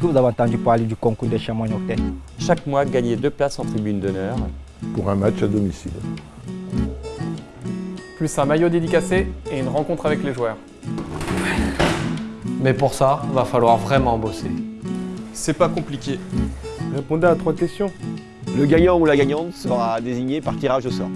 Vous avez entendu parler du concours des chamois nocturnes Chaque mois, gagner deux places en tribune d'honneur. Pour un match à domicile. Plus un maillot dédicacé et une rencontre avec les joueurs. Mais pour ça, va falloir vraiment bosser. C'est pas compliqué. Répondez à trois questions. Le gagnant ou la gagnante sera désigné par tirage au sort.